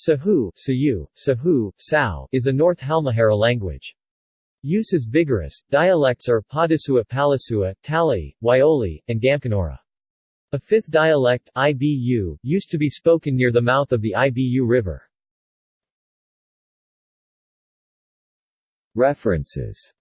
Sahu, Sayu, Sahu, Sao is a North Halmahera language. Use is vigorous. Dialects are Padasua Palasua, Tali, Waioli, and Gamkonora. A fifth dialect, Ibu, used to be spoken near the mouth of the Ibu River. References